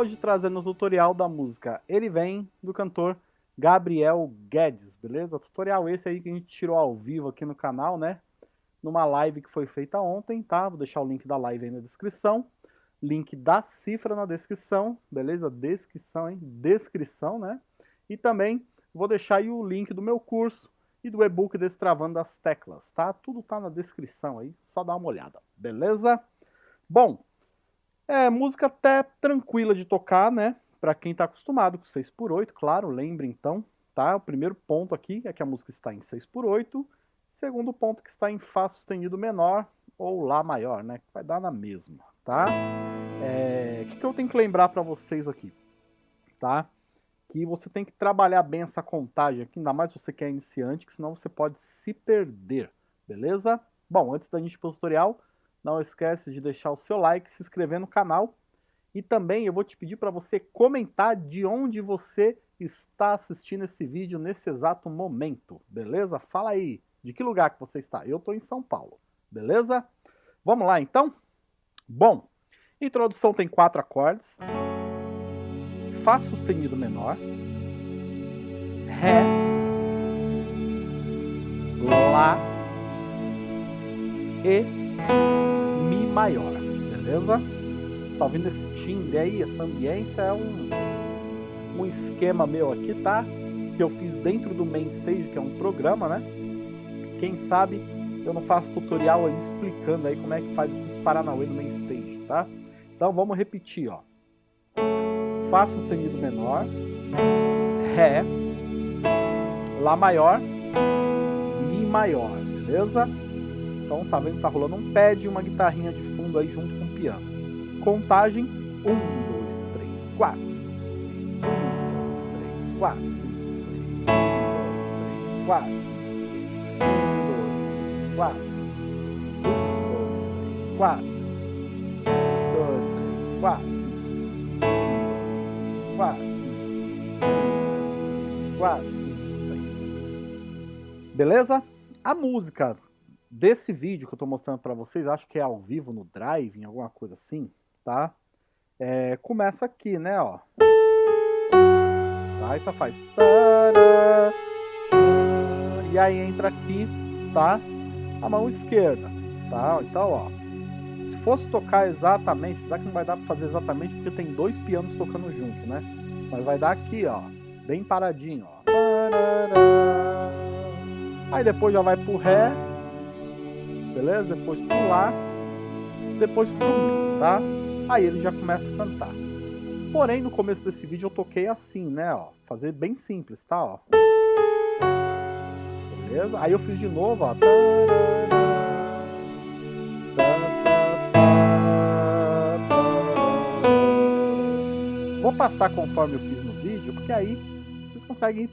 hoje trazendo o tutorial da música Ele Vem, do cantor Gabriel Guedes, beleza? Tutorial esse aí que a gente tirou ao vivo aqui no canal, né? Numa live que foi feita ontem, tá? Vou deixar o link da live aí na descrição. Link da cifra na descrição, beleza? Descrição, hein? Descrição, né? E também vou deixar aí o link do meu curso e do e-book Destravando as Teclas, tá? Tudo tá na descrição aí, só dá uma olhada, beleza? Bom, é música até tranquila de tocar, né? Para quem está acostumado com 6x8, claro, lembre então, tá? O primeiro ponto aqui é que a música está em 6x8, segundo ponto que está em Fá sustenido menor ou Lá maior, né? Vai dar na mesma, tá? É... O que, que eu tenho que lembrar para vocês aqui, tá? Que você tem que trabalhar bem essa contagem aqui, ainda mais se você quer iniciante, que senão você pode se perder, beleza? Bom, antes da gente ir para o tutorial, não esquece de deixar o seu like, se inscrever no canal. E também eu vou te pedir para você comentar de onde você está assistindo esse vídeo nesse exato momento, beleza? Fala aí, de que lugar que você está? Eu estou em São Paulo, beleza? Vamos lá então? Bom, introdução tem quatro acordes. Fá sustenido menor. Ré. Lá. E maior, beleza? Tá ouvindo esse timbre aí, essa ambiência é um, um esquema meu aqui, tá? Que eu fiz dentro do Main Stage, que é um programa, né? Quem sabe eu não faço tutorial aí explicando aí como é que faz esses Paranauê no Main Stage, tá? Então vamos repetir, ó. Fá sustenido menor, Ré, Lá maior, Mi maior, beleza? Então tá vendo? Tá rolando um pad e uma guitarrinha de fundo aí junto com o piano. Contagem 1, 2, 3, 4, 5, 1, 2, 3, 4, 5, 6, 1, 2, 3, 4, 5, 1, 2, 3, 4, 1, 2, 3, 4, 1, 2, 3, 4, 5, 1, 2, 3, 4, 5, 4, 5, 6. Beleza? A música desse vídeo que eu estou mostrando para vocês, acho que é ao vivo no Drive, em alguma coisa assim, tá? É, começa aqui, né, ó. Aí só faz... E aí entra aqui, tá? A mão esquerda, tá? Então, ó. Se fosse tocar exatamente, já que não vai dar para fazer exatamente, porque tem dois pianos tocando junto, né? Mas vai dar aqui, ó. Bem paradinho, ó. Aí depois já vai pro Ré, beleza? Depois pro Lá, depois pro Mi, tá? Aí ele já começa a cantar. Porém, no começo desse vídeo eu toquei assim, né, ó. Fazer bem simples, tá, ó. Beleza? Aí eu fiz de novo, ó. Vou passar conforme eu fiz no vídeo, porque aí vocês conseguem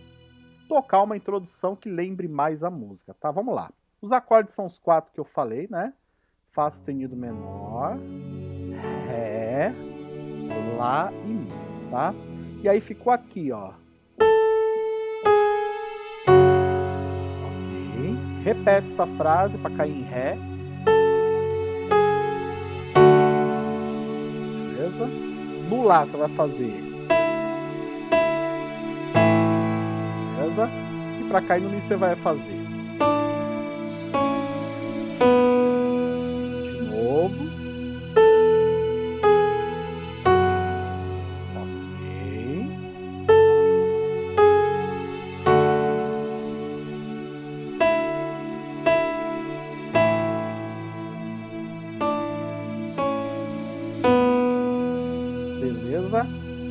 tocar uma introdução que lembre mais a música, tá? Vamos lá. Os acordes são os quatro que eu falei, né? Fá sustenido menor, Ré, Lá e Mi, tá? E aí ficou aqui, ó. Ok. Repete essa frase para cair em Ré. Beleza? No Lá você vai fazer. Beleza? E para cair no Mi você vai fazer.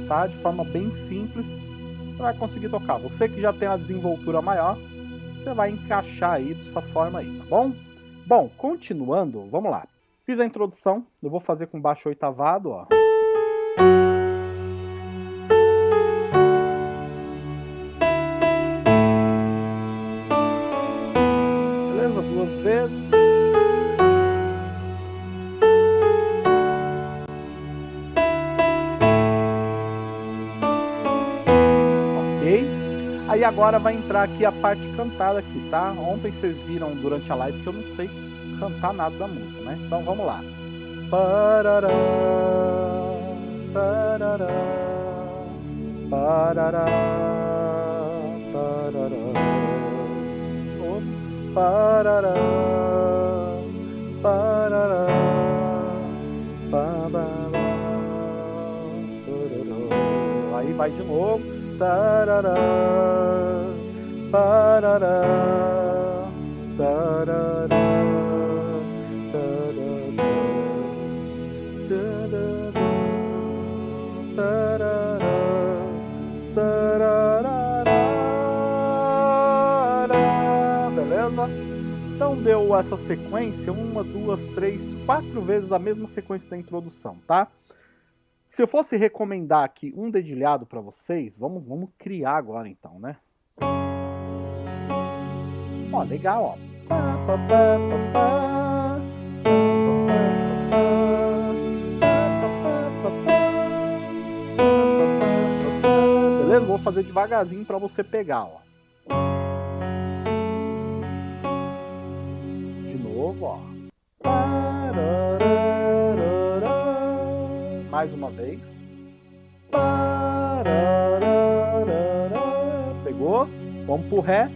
Tá? De forma bem simples, você vai conseguir tocar. Você que já tem a desenvoltura maior, você vai encaixar aí dessa forma aí, tá bom? Bom, continuando, vamos lá. Fiz a introdução, eu vou fazer com baixo oitavado, ó. Aí agora vai entrar aqui a parte cantada aqui, tá? Ontem vocês viram durante a live que eu não sei cantar nada da música, né? Então vamos lá. Parará. tarará, parará, tarará, oh, parará, parará, parará, aí vai de novo, tarará, parará, tarará. Beleza? Então deu essa sequência, uma, duas, três, quatro vezes a mesma sequência da introdução, tá? Se eu fosse recomendar aqui um dedilhado para vocês, vamos, vamos criar agora então, né? Ó, legal, ó. Beleza? Vou fazer devagarzinho para você pegar, ó. De novo, ó. Mais uma vez. Pegou? Vamos pro Ré.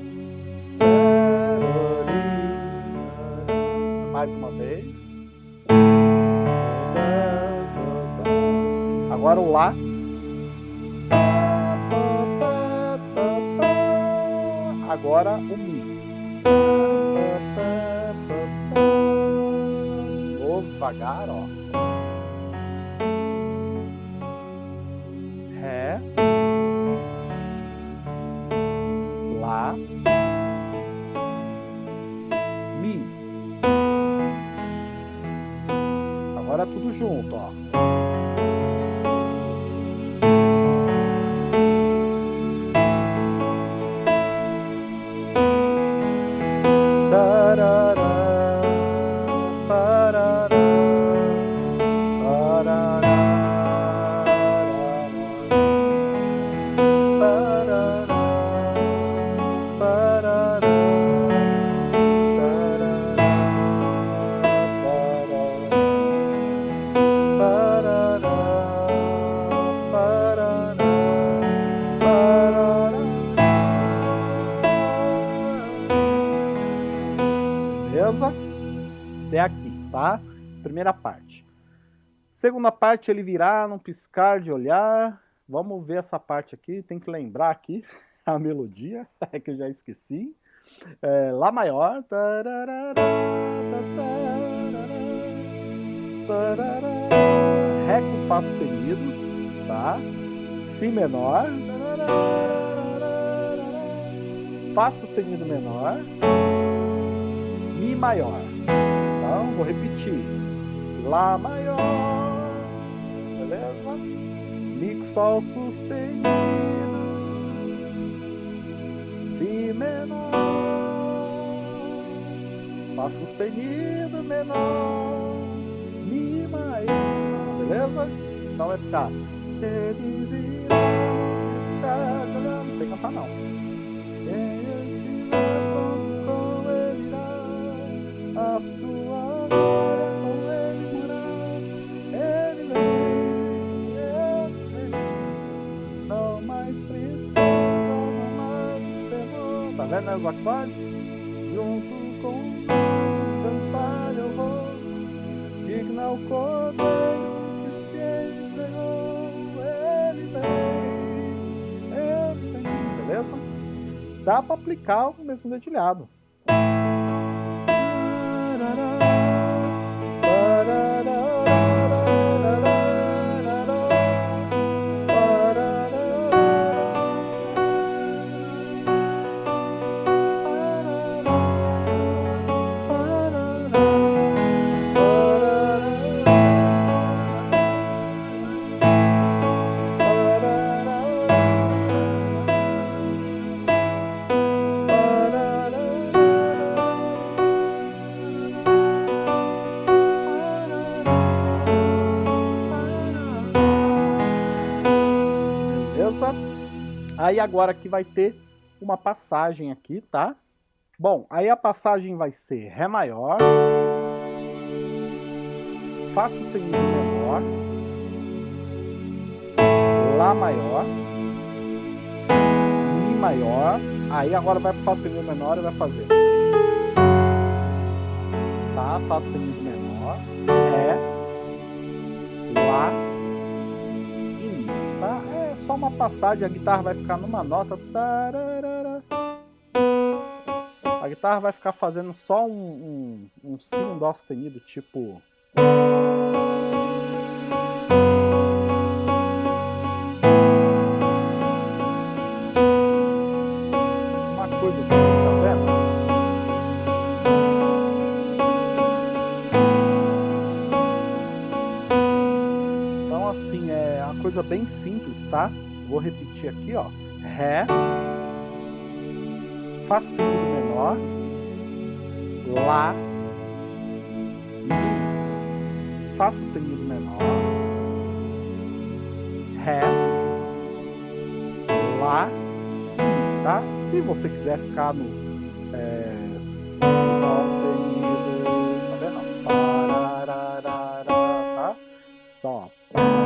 Mais uma vez. Agora o Lá. Agora o Mi. Vou devagar, ó. Agora tudo junto, ó. Segunda parte, ele virar num piscar de olhar. Vamos ver essa parte aqui. Tem que lembrar aqui a melodia, é que eu já esqueci. É, Lá maior. Ré com Fá sustenido, tá? Si menor. Fá sustenido menor. Mi maior. Então, vou repetir. Lá maior. Com Sol sustenido. Si menor. Fá sustenido menor. Mi maior. Beleza? Então vai ficar. Não sei cantar não. Quem estiver pronto com ele a sua glória os acordes? Junto com nós cantar eu vou, digna o cordeiro que se entregou. Ele vem, ele vem, beleza? Dá para aplicar o mesmo dedilhado. Aí agora aqui vai ter uma passagem aqui, tá? Bom, aí a passagem vai ser Ré maior, Fá sustenido menor, Lá maior, Mi maior, aí agora vai pro Fá sustenido menor e vai fazer. Tá, Fá sustenido menor, Ré, Lá? É só uma passagem, a guitarra vai ficar numa nota. A guitarra vai ficar fazendo só um, um, um Si, um Dó sustenido, tipo... coisa bem simples, tá? Vou repetir aqui, ó. Ré, Fá sustenido menor, Lá, Mi, Fá sustenido menor, Ré, Lá, Mi, tá? Se você quiser ficar no é, Dó sustenido, tá vendo? Tá? Então, ó.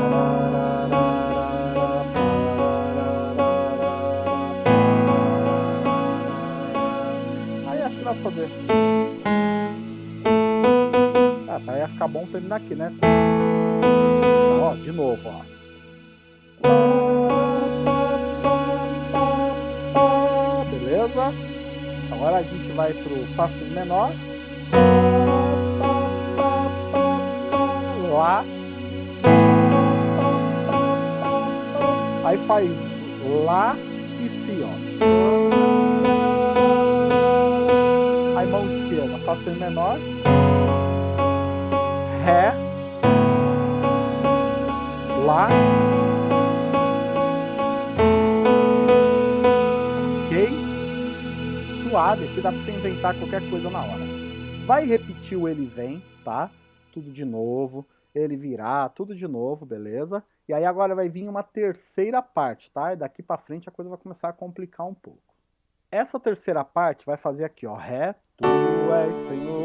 Ah, tá, ia ficar bom terminar aqui, né? Ó, de novo, ó. Beleza? Agora a gente vai pro Fá menor. Lá. Aí faz Lá e Si, ó. Fá sustenido menor. Ré. Lá. Ok? Suave, aqui dá pra você inventar qualquer coisa na hora. Vai repetir o ele vem, tá? Tudo de novo. Ele virar, tudo de novo, beleza? E aí agora vai vir uma terceira parte, tá? E daqui pra frente a coisa vai começar a complicar um pouco. Essa terceira parte vai fazer aqui, ó. Ré, Tu és Senhor,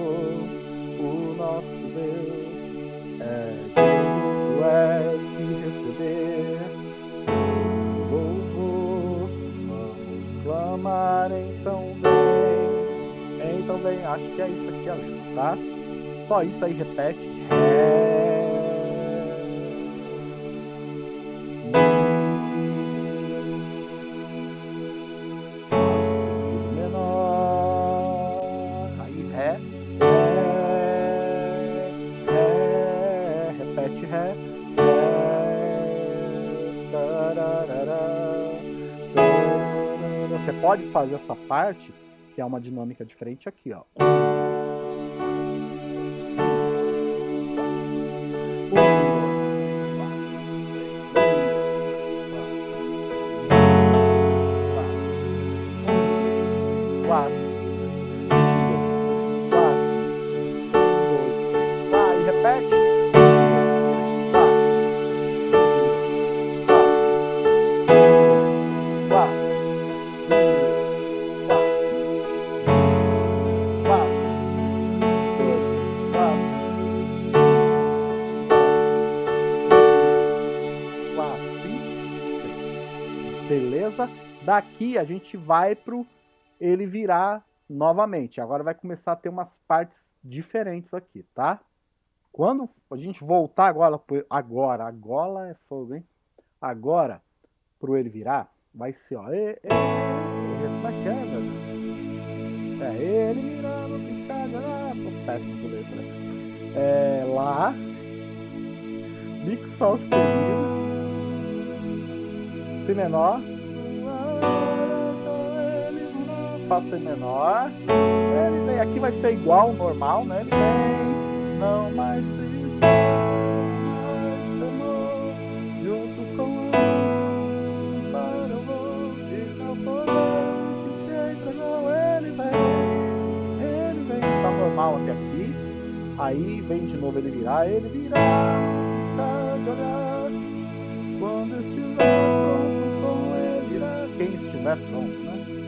o nosso Deus. É Tu és que receber louvor. Vamos clamar então vem. Então vem, acho que é isso aqui a letra, tá? Só isso aí, repete. Ré. Tararara. Você pode fazer essa parte, que é uma dinâmica diferente aqui, ó. Daqui a gente vai pro ele virar novamente. Agora vai começar a ter umas partes diferentes aqui, tá? Quando a gente voltar agora, agora, agora é fogo, hein? Agora, pro ele virar, vai ser, ó. E, e, como é que é, ele de olhar. Tô péssimo com letra. É, lá. Mi com sol sustenido. Si menor. Fá sustenido menor. Ele vem, aqui vai ser igual ao normal, né? Ele vem, não mais tristeza, mais temor, junto com a para o mundo e não poder que se entregou. Ele vem, ele vem, tá normal até aqui. Aí vem de novo ele virar, ele virá, está de olhar. Quando estiver pronto com ele irá. Quem estiver pronto, né?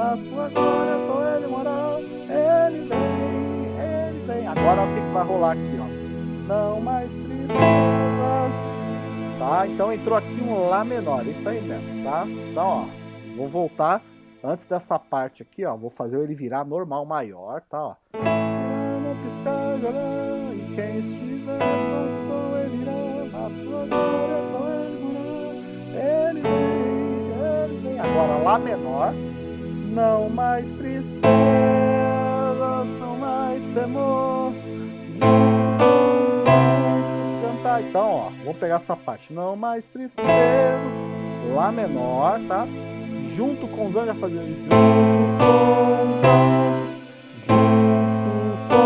Na sua glória com ele morar. Ele vem, ele vem. Agora o que, vai rolar aqui, ó? Não mais tristezas, tá? Então entrou aqui um Lá menor, isso aí mesmo, tá? Então, ó, vou voltar antes dessa parte aqui, ó, vou fazer ele virar normal maior, tá, ó. E quem estiver ele irá, na sua glória ele vem, ele vem. Agora Lá menor, não mais tristezas, não mais temor, cantar. Então, ó, vou pegar essa parte. Não mais tristezas. Lá menor, tá? Junto com os anjos, com os anjos. Junto com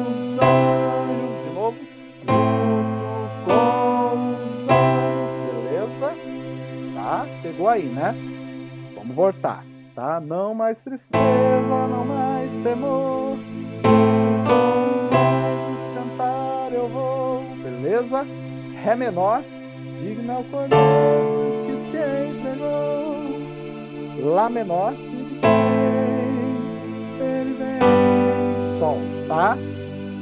os anjos. De novo. Junto com os anjos. Beleza? Tá? Pegou aí, né? Vamos voltar, tá? Não mais tristeza, não mais temor. beleza? Ré menor, digno é o cordeiro que se entregou. Lá menor, ele vem, Sol, tá?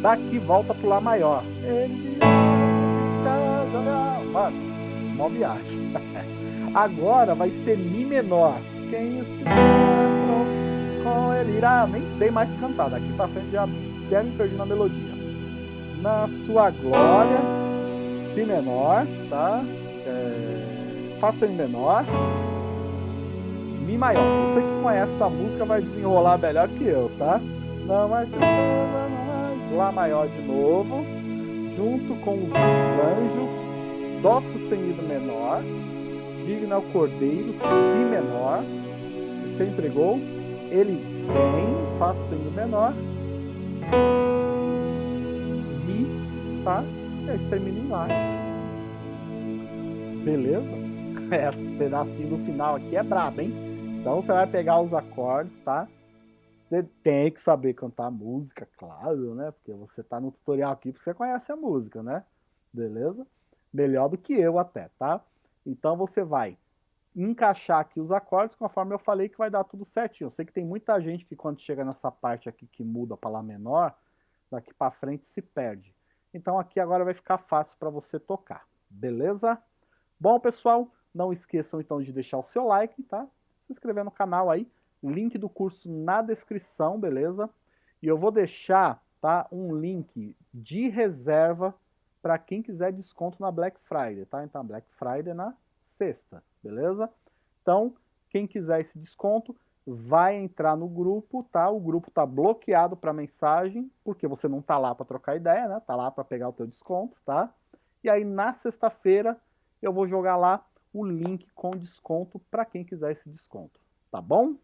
Daqui volta pro Lá maior. Ele está jogando. Mano, mó viagem. Agora vai ser Mi menor. Quem estiver com ele irá, nem sei mais cantar. Daqui pra frente já até me perdi na melodia. Na sua glória Si menor, tá? É, Fá sustenido menor, Mi maior. Você que conhece essa música vai desenrolar melhor que eu, tá? Não mais, Lá maior de novo, junto com os anjos, Dó sustenido menor, digno ao cordeiro, Si menor, você entregou, ele vem, Fá sustenido menor, Mi, tá? esse termina em Lá. Beleza? Esse pedacinho do final aqui é brabo, hein? Então você vai pegar os acordes, tá? Você tem que saber cantar música, claro, né? Porque você tá no tutorial aqui porque você conhece a música, né? Beleza? Melhor do que eu até, tá? Então você vai encaixar aqui os acordes conforme eu falei que vai dar tudo certinho. Eu sei que tem muita gente que quando chega nessa parte aqui que muda para Lá menor, daqui para frente se perde. Então aqui agora vai ficar fácil para você tocar, beleza? Bom, pessoal, não esqueçam então de deixar o seu like, tá? Se inscrever no canal aí, link do curso na descrição, beleza? E eu vou deixar, tá, um link de reserva para quem quiser desconto na Black Friday, tá? Então, Black Friday na sexta, beleza? Então, quem quiser esse desconto, vai entrar no grupo, tá? O grupo tá bloqueado para mensagem, porque você não tá lá para trocar ideia, né? Tá lá para pegar o teu desconto, tá? E aí na sexta-feira eu vou jogar lá o link com desconto para quem quiser esse desconto, tá bom?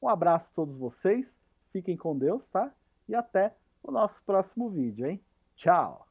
Um abraço a todos vocês, fiquem com Deus, tá? E até o nosso próximo vídeo, hein? Tchau!